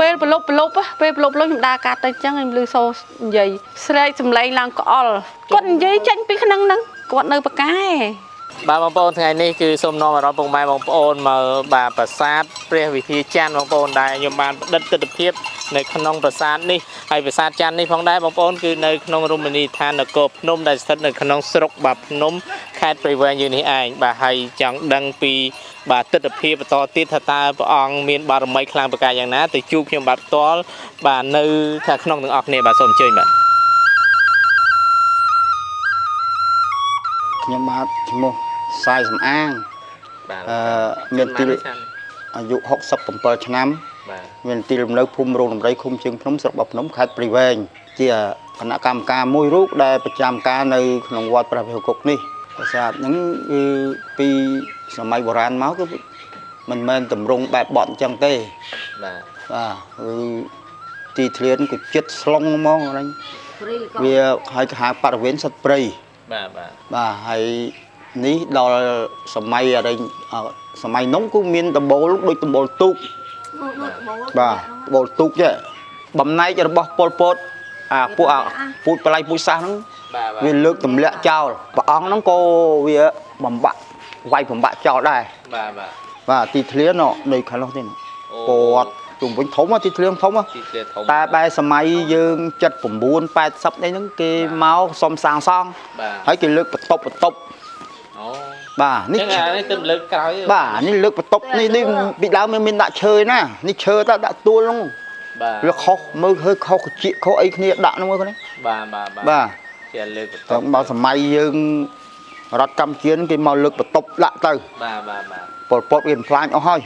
ពេលប្រឡប់ប្រឡប់ហ៎ពេលប្រឡប់ប្រឡប់ខ្ញុំដើរកាត់ទៅអញ្ចឹងខ្ញុំលឺសូរនិយាយស្រែកសំឡេងឡើងក្អល់គាត់និយាយចេញពីក្នុងហ្នឹងគាត់នៅបកែបាទបងប្អូនថ្ងៃនេះគឺសូមនាំអារម្មណ៍ពុកម៉ែបងប្អូនមកបាទប្រាសាទព្រះវិហារច័ន្ទបងប្អូនដែលខ្ញុំបានផ្តិតទស្សនភាពនៅក្នុងប្រាសាទនេះហើយប្រាសាទច័ន្ទនេះផងដែរបងប្អូនគឺនៅក្នុងរមណីយដ្ឋាននគរភ្នំដែលស្ថិតនៅក្នុងស្រុកបាទភ្នំខេត្តព្រៃវែងយើងនេះឯងបាទហើយចង់ដឹងពី បាទទស្សនភាពបន្តទៀតថាតើព្រះអង្គមានបារមីខ្លាំងប្រការយ៉ាងណាទៅជួបខ្ញុំបាទផ្ទាល់បាទនៅថាក្នុងទាំងអស់គ្នាបាទសូមអញ្ជើញបាទខ្ញុំបាទឈ្មោះសាយសំអាងបាទអឺមានទីលអាយុ67ឆ្នាំបាទមានទីលំនៅភូមិរោងដំរីឃុំជើងភ្នំស្រុកបាភ្នំខេត្តព្រៃវែងជាគណៈកម្មការមួយរូបដែលប្រចាំការនៅក្នុងវត្តព្រះវិហារគុកនេះ ប្រាសាទហ្នឹងគឺពីសម័យបុរាណមកគឺមិនមែនតម្រង់បែបបត់អញ្ចឹងទេបាទបាទគឺទីធ្លានគឺចិត្តស្លុងហ្មងហ្នឹងវាឲ្យគេហៅបរិវេណសិតព្រៃបាទបាទបាទហើយនេះដល់សម័យអរិញអសម័យនោះគឺមានដំបូលដូចដំបូលទូកបាទដំបូលទូកចេះបំណែករបស់ពលពតអាពួកអាពូជបល័យពូជសាសហ្នឹងបាទបាទ វាលើកទម្លាក់ចោលព្រះអង្គហ្នឹងក៏វាបំបាក់វាយបំបាក់ចោលដែរបាទបាទបាទទីធ្លាននោះនៅខាងនោះទេណាអូគាត់ជុំវិញធំណាទីធ្លានធំណាទីធ្លាធំតែបែរសម័យយើង79 80នេះហ្នឹងគេមកសុំសាងសង់បាទហើយគេលើកបន្ទប់បន្ទប់អូបាទនេះនេះអានេះទៅលើកក្រោយបាទនេះលើកបន្ទប់នេះនេះពីដើមមានមានដាក់ឈើណានេះឈើតើដាក់ទួលហ្នឹងបាទវាខុសមើល hơi ខុសកជាខុសអីគ្នាដាក់ហ្នឹងមើលគ្នាបាទបាទបាទបាទ ជាលើកបន្ទតែប់បើសម័យយើងរដ្ឋកម្ពុជាគេមកលើកបន្ទប់ដាក់ទៅបាទបាទបាទពលពតវាបំផ្លាញអស់ហើយ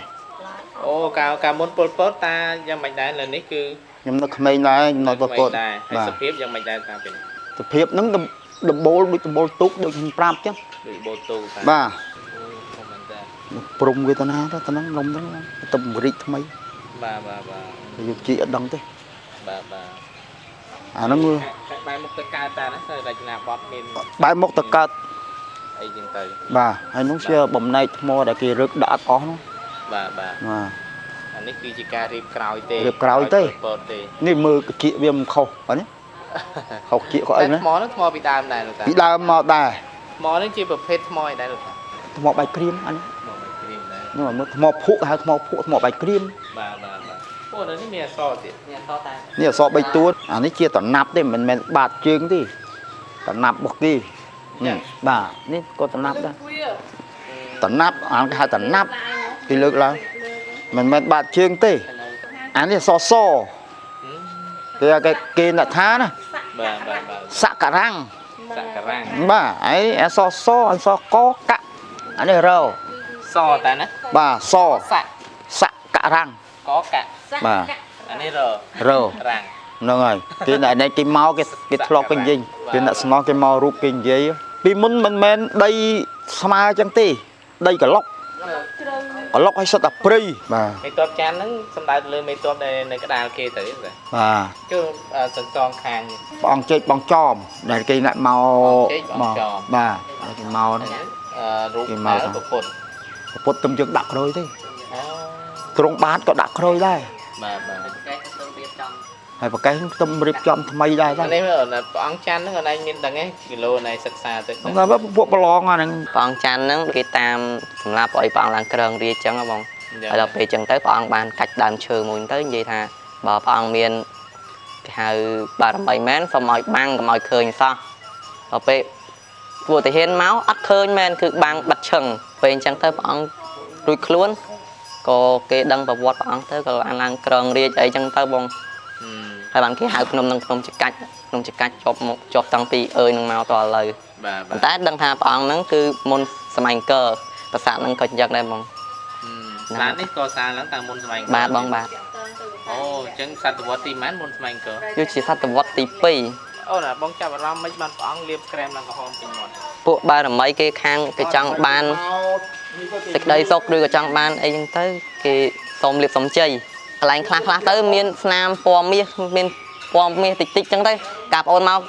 អូកាលកាលមុនពលពតតាយ៉ាងមិនដែរលើនេះគឺខ្ញុំនៅក្មេងដែរខ្ញុំនៅពលពតដែរហើយបាទសភាពយ៉ាងមិនដែរតាពេលសភាពហ្នឹងដំដំបូលដូចដំបូលទូកដូចខ្ញុំប្រាប់ចឹងដូចបូទូតាបាទអូធម្មតាព្រំវេទនាទៅទៅហ្នឹងនំហ្នឹងទៅពង្រីកថ្មីបាទបាទបាទយកជីអត់ដឹងទេបាទបាទ អាហ្នឹងវាកាក់បែរមុខទៅកើតតាណាទៅរចនាបថមានបែរមុខទៅកើតអីចឹងទៅបាទហើយនោះជាបំណែកថ្មដែលគេរឹកដាក់អត់អស់ហ្នឹងបាទបាទបាទអានេះគឺជាការរៀបក្រោយទេរៀបក្រោយទេពលពតទេនេះមើលកជាវាមិនខុសបាទនេះខុសជាខុសអីណាថ្មហ្នឹងថ្មពីដើមដែរលោកតាពីដើមមកដែរថ្មនេះជាប្រភេទថ្មអីដែរលោកតាថ្មបាយក្រៀមអានេះថ្មមិនគ្រីមដែរនោះមើលថ្មភក់ហៅថ្មភក់ថ្មបាយក្រៀមបាទបាទបាទ អូនៅនេះមានអក្សរទៀតមានអក្សរតានេះអសរ3តួអានេះជាតណាប់ទេមិនមែនបាតជើងទេតណាប់របស់គេនេះបាទនេះក៏តណាប់ដែរតណាប់អាគេហៅតណាប់គេលើកឡើងមិនមែនបាតជើងទេអានេះអសរសគេគេគេអ្នកថាណាបាទបាទបាទសក្ការ៉ាំងសក្ការៈបាទហើយអសរសអសរកកៈអានេះរោសតាណាបាទសស័កសក្ការ៉ាំង កកៈបាទអានេះររោរាំងហ្នឹងហើយគេអ្នកនេះគេមកគេគេធ្លាប់គេនិយាយគេអ្នកស្នងគេមករូបគេនិយាយពីមុនមិនមែនដីស្មើអញ្ចឹងទេដីក្លុកក្លុកឲ្យសិតតែព្រៃបាទមេតបចានហ្នឹងសំដៅទៅលើមេតបដែលនៅក្តារគេទៅទេបាទគឺសន្សងខាងព្រះអង្គជែកបងចំដែលគេអ្នកមកជែកបងចំបាទហើយគេមកហ្នឹងអឺរូបគេថមកែវពុទ្ធពុទ្ធទំយើងដាក់ក្រួយទេអូ ទ្រង់បាតក៏ដាក់ក្រួយដែរបាទបាទហើយប្រកេះខ្ទឹមរៀបចំថ្មីដែរតាអានេះព្រះអង្គចាន់ហ្នឹងអនឯងមានដឹងទេគីឡូណៃសិក្សាទៅហ្នឹងហើយពួកប្រឡងអាហ្នឹងព្រះអង្គច័ន្ទហ្នឹងគេតាមសម្រាប់ឲ្យព្រះអង្គឡើងក្រងរាជចឹងហ៎បងហើយដល់ពេលចឹងទៅព្រះអង្គបានកាច់ដើមឈើមួយហ្នឹងទៅនិយាយថាបើព្រះអង្គមានគេហៅបារមីមែនសូមឲ្យបាំងកុំឲ្យឃើញសោះដល់ពេលពួកទាហានមកអត់ឃើញមែនគឺបាំងបិទឈឹងពេលអញ្ចឹងទៅព្រះអង្គរួចខ្លួន ក៏គេដឹងប្រវត្តិព្រះអង្គទៅក៏បានឡើងក្រងរាជអីចឹងទៅបងហឹមហើយបានគេហៅភ្នំនឹងភ្នំចកាច់ភ្នំចកាច់ជាប់មកជាប់តាំងពីអើយនឹងមកតឥឡូវបាទបាប៉ុទន្តែដឹងថាព្រះអង្គហ្នឹងគឺមុនសម័យអង្គរប្រាសាទហ្នឹងក៏អញ្ចឹងដែរបងឡាននេះក៏សាងឡើងតាមមុនសម័យអង្គរបាទបងបាទអូអញ្ចឹងសតវត្សទីម៉ានមុនសម័យអង្គរវាជាសតវត្សទីអូណាបងចាប់អារម្មណ៍មិនបានព្រះអង្គលាបក្រែមឡើងក្រហមពេញមាត់2 ពួកបារមីគេខាងគេចង់បានសេចក្តីសុខឬក៏ចង់បានអីចឹងទៅគេសូមលៀបសំជ័យកន្លែងខ្លះខ្លះទៅមានស្នាមពណ៌មាសមានពណ៌មាសតិចតិចចឹងទៅកាបងប្អូនមក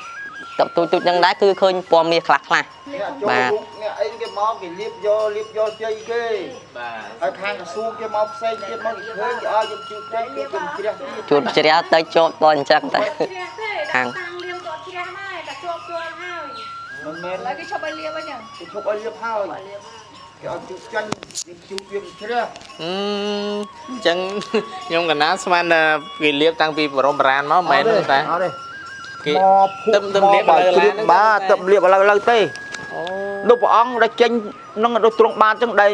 តបទូចទូចហ្នឹងដែរគឺឃើញពណ៌មាសខ្លះខ្លះអ្នកចូលបាទរូបអ្នកអីគេមកគេលៀបយកលៀបយកជ័យគេបាទហើយខាងក្រសួងគេមកផ្សេងទៀតមកគេឃើញគេឲ្យយើងជឿជ័យគេគេជ្រះទៀតជួបជ្រះទៅជាប់តអញ្ចឹងតែខាងតាំងលៀមក៏ជ្រះដែរតែជាប់ជាប់ហើយ មិនមែនហើយគេឈប់ឲ្យលៀមវិញហ្នឹងគេឈប់ឲ្យលៀបហើយគេឲ្យជឿចាញ់គេជឿវាជ្រះអឺអញ្ចឹងខ្ញុំកណាស្មានថាគេលៀបតាំងពីបរមបុរាណមកមិនមែនទេតាអត់ទេគេមកភុទឹមទឹមលៀបមកឥឡូវជ្រៀបឡើងហ្នឹងបាទទឹមលៀបឥឡូវឥឡូវទេអូលោកព្រះអង្គដែលចេញនឹងដូចត្រង់បានចឹងដែល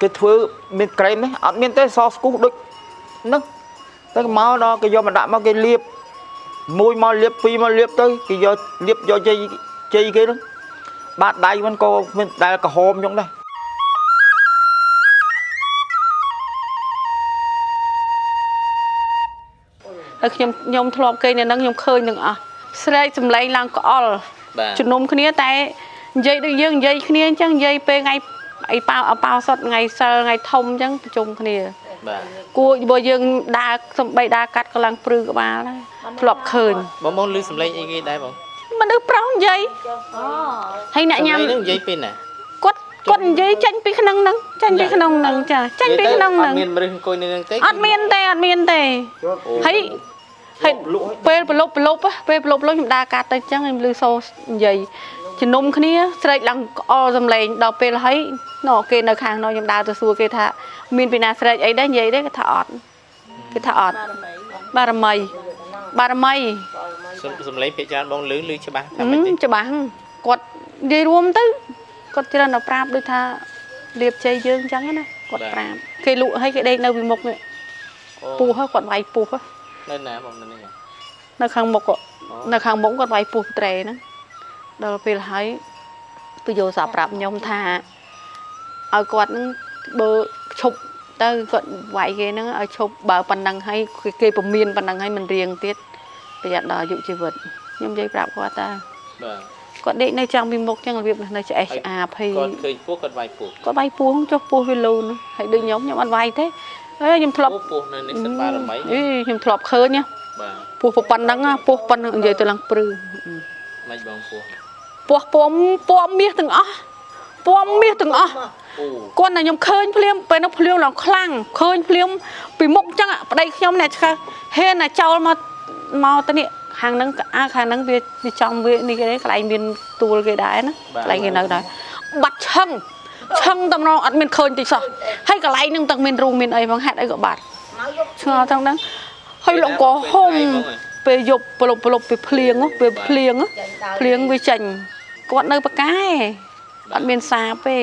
គេធ្វើមានក្រែមនេះអត់មានទេសស្គូសដូចហ្នឹងតែមកដល់គេយកមកដាក់មកគេលាបមួយមកលាបពីរមកលាបទៅគេយកលាបយកជ័យជ័យគេហ្នឹង បាតដៃมันក៏មានដែលក្រហមចឹងដែរហើយខ្ញុំខ្ញុំធ្លាប់គេនៅហ្នឹងខ្ញុំឃើញទាំងអស់ស្រែកសំឡេងឡើងក្អល់បាទជំនុំគ្នាតែនិយាយដូចយើងនិយាយគ្នាអញ្ចឹងនិយាយពេលថ្ងៃអីប៉ៅអប៉ៅសុតថ្ងៃសិលថ្ងៃធំអញ្ចឹងប្រជុំគ្នាបាទគួរបើយើងដើរសំបីដើរកាត់កន្លងព្រឺក្បាលដែរធ្លាប់ឃើញបងបងឮសំឡេងអីគេដែរបងមនុស្ស ប្រុសនិយាយហើយអ្នកញ៉ាំសំឡេងហ្នឹងនិយាយពីណាគាត់គាត់និយាយចាញ់ពីក្នុងហ្នឹងចាញ់ពីក្នុងហ្នឹងចាចាញ់ពីក្នុងហ្នឹងអត់មានមនុស្សអង្គុយនៅហ្នឹងទេអត់មានទេអត់មានទេហើយហើយពេលប្រឡប់ប្រឡប់ហ៎ពេលប្រឡប់លុយខ្ញុំដើរកាត់ទៅអញ្ចឹងខ្ញុំឮសូរនិយាយជំនុំគ្នាស្រែកឡើងក្អល់សំឡេងដល់ពេលហើយណ៎គេនៅខាងនោះខ្ញុំដើរទៅសួរគេថាមានពីណាស្រែកអីដែរនិយាយទេគេថាអត់គេថាអត់បារមីបារមី សំសំឡេងភាគច្រើនបងឮឮច្បាស់ថាហឹមិនមទេច្បាស់គាត់និយាយរួមទៅគាត់ច្រើនតែប្រាប់ដូចថាលៀបជ័យយើងអញ្ចឹងណាគាត់ប្រាប់គេលក់ឲ្យគេដេកនៅពីមុខនេះពោះហ៎គាត់វាយពោះហ៎នៅណាបងនៅនេះនៅខាងមុខហ៎នៅខាងមុខគាត់វាយពោះត្រេហ្នឹងដល់ពេលហើយទៅយកសាប្រាប់ខ្ញុំថាឲ្យគាត់ហ្នឹងបើឈប់ទៅគាត់វាយគេហ្នឹងឲ្យឈប់បើប៉ុណ្ណឹងហើយគេគេពមៀនប៉ុណ្ណឹងហើយមិនរៀងទៀត ប្រយ័ត្នដល់អាយុជីវិតខ្ញុំនិយាយប្រាប់គាត់ថាបាទគាត់ដេកនៅចាំពីមុខចឹងរបៀបនៅឆ្អេះឆ្អាភ័យគាត់ឃើញពោះគាត់វាយពោះគាត់វាយពោះចុះពោះវាលូនហើយដូចខ្ញុំខ្ញុំអត់វាយទេអេខ្ញុំធ្លាប់ពោះពោះនៅនេះសិនបារមីអីខ្ញុំធ្លាប់ឃើញណាបាទពោះប៉ុណ្ណឹងណាពោះប៉ុណ្ណឹងនិយាយទៅឡើងព្រឺមិនបងពោះពោះពំពំមាសទាំងអស់ពំមាសទាំងអស់អូគាត់តែខ្ញុំឃើញភ្លាមពេលនោះភ្លាមឡើងខ្លាំងឃើញភ្លាមពីមុខចឹងអាប្តីខ្ញុំអ្នកឆ្កឹះហេនតែចោលមក មកទៅនេះខាងហ្នឹងអាខាងហ្នឹងវាវាចំវានេះគេកន្លែងមានទួលគេដែរណាកន្លែងគេនៅដែរបាត់ឆឹងឆឹងតំណងអត់មានឃើញតិចសោះហើយកន្លែងហ្នឹងទាំងមានរូងមានអីផងហេតុអីក៏បាត់ឆ្ងល់ទាំងហ្នឹងហើយលោកក៏ហុំពេលយប់ប្រលប់ប្រលប់ពេលភ្លៀងហ៎ពេលភ្លៀងហ៎ភ្លៀងវាចេញគាត់នៅប៉កែអត់មានសាពេ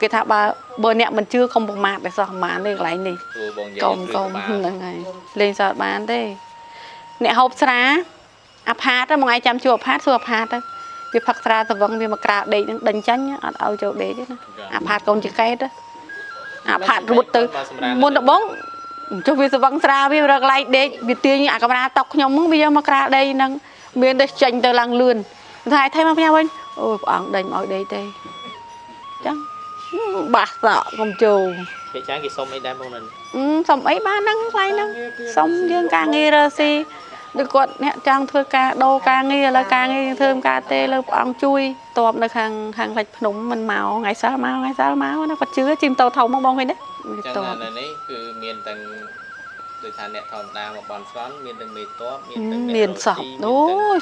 គេថាបើបើអ្នកមិនជឿកុំប្រមាថតែសោះប្រមាណនេះកន្លែងនេះព្រោះបងនិយាកុំកុំហ្នឹងហើយលេងសើចបានទេ អ្នកហូបស្រាអាផាតហ្នឹងមួយថ្ងៃចាំជួបអាផាតសួរអាផាតទៅវាផឹកស្រាទៅវឹងវាមកក្រាលដេកហ្នឹងដេញចាញ់អត់ឲ្យចូលដេកទេណាអាផាតកូនចកេតទៅអាផាតរួតទៅមុនដំបងចុះវាស្វឹងស្រាវារកកន្លែងដេកវាទាញអាកាមេរ៉ាតុកខ្ញុំហ្នឹងវាយកមកក្រាលដេកហ្នឹងមានតែចេញទៅឡើងលឿនថាឲ្យថៃមកផ្ញើវិញអូយព្រះអង្គដេញមកឲ្យដេកទេចឹងបាសសក់កុំចូលភាគច្រើនគេសុំអីដែរបងនៅនេះអឺសុំអីបានហ្នឹងខ្លាំងហ្នឹងសុំយើងការងាររើស៊ី ដូចគាត់អ្នកចង់ធ្វើការដូរការងារឥឡូវការងារយើងធ្វើមិនការទេលើព្រះអង្គជួយតបនៅខាងខាងលិចភ្នំមិនមកថ្ងៃសិលមកថ្ងៃសិលមកណាគាត់ជឿជីមតោធំមកបងវិញណាអញ្ចឹតងបនៅនេះគឺមានទាំងដូចថាអ្នកធម្មតាមកបន់ស្រន់មានទាំងមេតបមានទាំងអ្នកមានសពរ៉ូ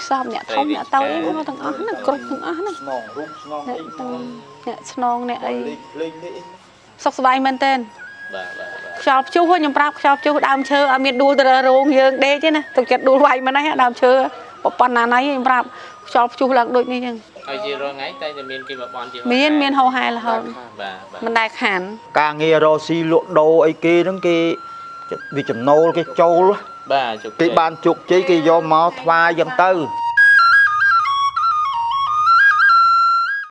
ស៊ីអូមានយសពអ្នកធំអ្នកតូចអីមកទាំងអស់ហ្នឹងគ្រប់ទាំងអស់ហ្នឹងស្នងរូបស្នងអ្នកអីទាំងអ្នកស្នងអ្នកអីលេងលេងនេះសុខសប្បាយមែនតើទាំងបាទបាទបាទ ខ្យល់ព្យុះហ៎ខ្ញុំប្រាប់ខ្យល់ព្យុះដើមឈើអត់មានដួលទៅរោងយើងដេកទេណាទុកចិត្តដួលវាយមិនណាដើមឈើប៉ុណ្ណាណៃខ្ញុំប្រាប់ខ្យល់ព្យុះឡើងដូចនេះចឹងហើយជារាល់ថ្ងៃតែតែមានគេមកបន់ជាមានមានហោហែរហូតបាទបាទមិនដែលខាន ការងាររកស៊ីលក់ដូរអីគេហ្នឹងគេវាចំណូលគេចូលបាទជោគជ័យគេបានជោគជ័យគេយកមកថ្វាយយ៉ាងទៅ